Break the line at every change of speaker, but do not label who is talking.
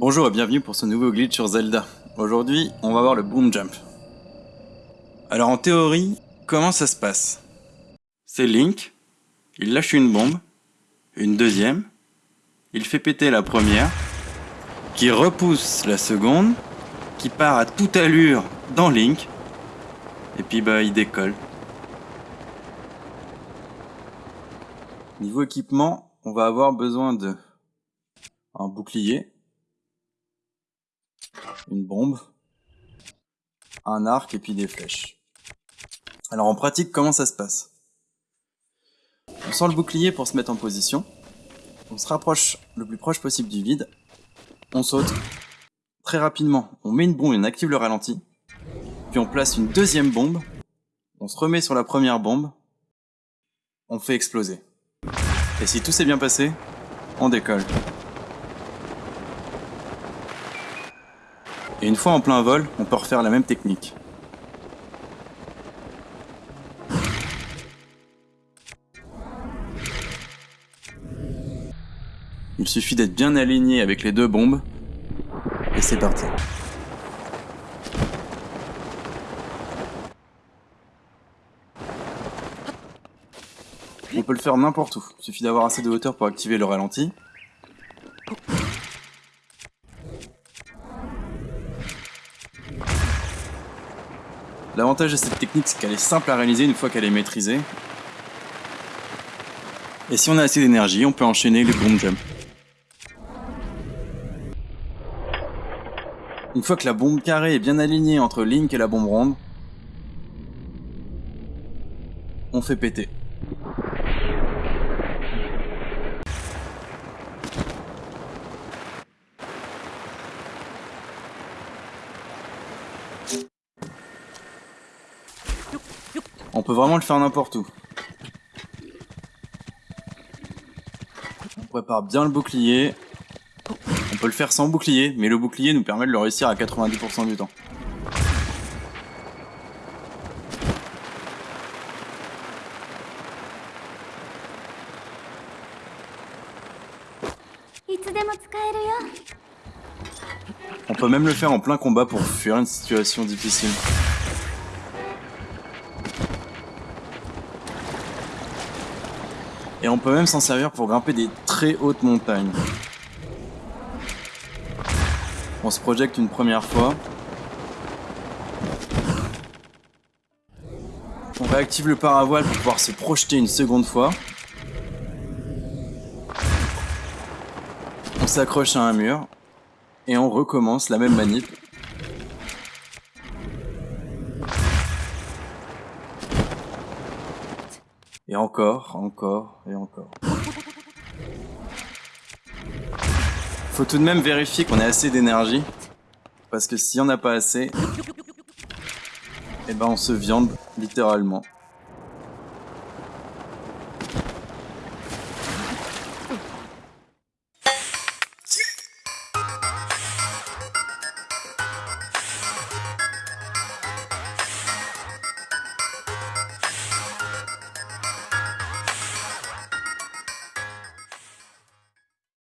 Bonjour et bienvenue pour ce nouveau glitch sur Zelda. Aujourd'hui, on va voir le boom jump. Alors en théorie, comment ça se passe? C'est Link, il lâche une bombe, une deuxième, il fait péter la première, qui repousse la seconde, qui part à toute allure dans Link, et puis bah il décolle. Niveau équipement, on va avoir besoin de un bouclier, une bombe, un arc et puis des flèches. Alors en pratique, comment ça se passe? On sort le bouclier pour se mettre en position, on se rapproche le plus proche possible du vide, on saute. Très rapidement, on met une bombe et on active le ralenti, puis on place une deuxième bombe, on se remet sur la première bombe, on fait exploser. Et si tout s'est bien passé, on décolle. Et une fois en plein vol, on peut refaire la même technique. Il suffit d'être bien aligné avec les deux bombes, et c'est parti. On peut le faire n'importe où, il suffit d'avoir assez de hauteur pour activer le ralenti, L'avantage de cette technique, c'est qu'elle est simple à réaliser une fois qu'elle est maîtrisée. Et si on a assez d'énergie, on peut enchaîner les boom jump. Une fois que la bombe carrée est bien alignée entre Link et la bombe ronde, on fait péter. On peut vraiment le faire n'importe où. On prépare bien le bouclier. On peut le faire sans bouclier, mais le bouclier nous permet de le réussir à 90% du temps. On peut même le faire en plein combat pour fuir une situation difficile. Et on peut même s'en servir pour grimper des très hautes montagnes. On se projette une première fois. On réactive le paravoile pour pouvoir se projeter une seconde fois. On s'accroche à un mur. Et on recommence la même manip Et encore, encore, et encore. Faut tout de même vérifier qu'on ait assez d'énergie. Parce que si on n'a pas assez, eh ben on se viande, littéralement.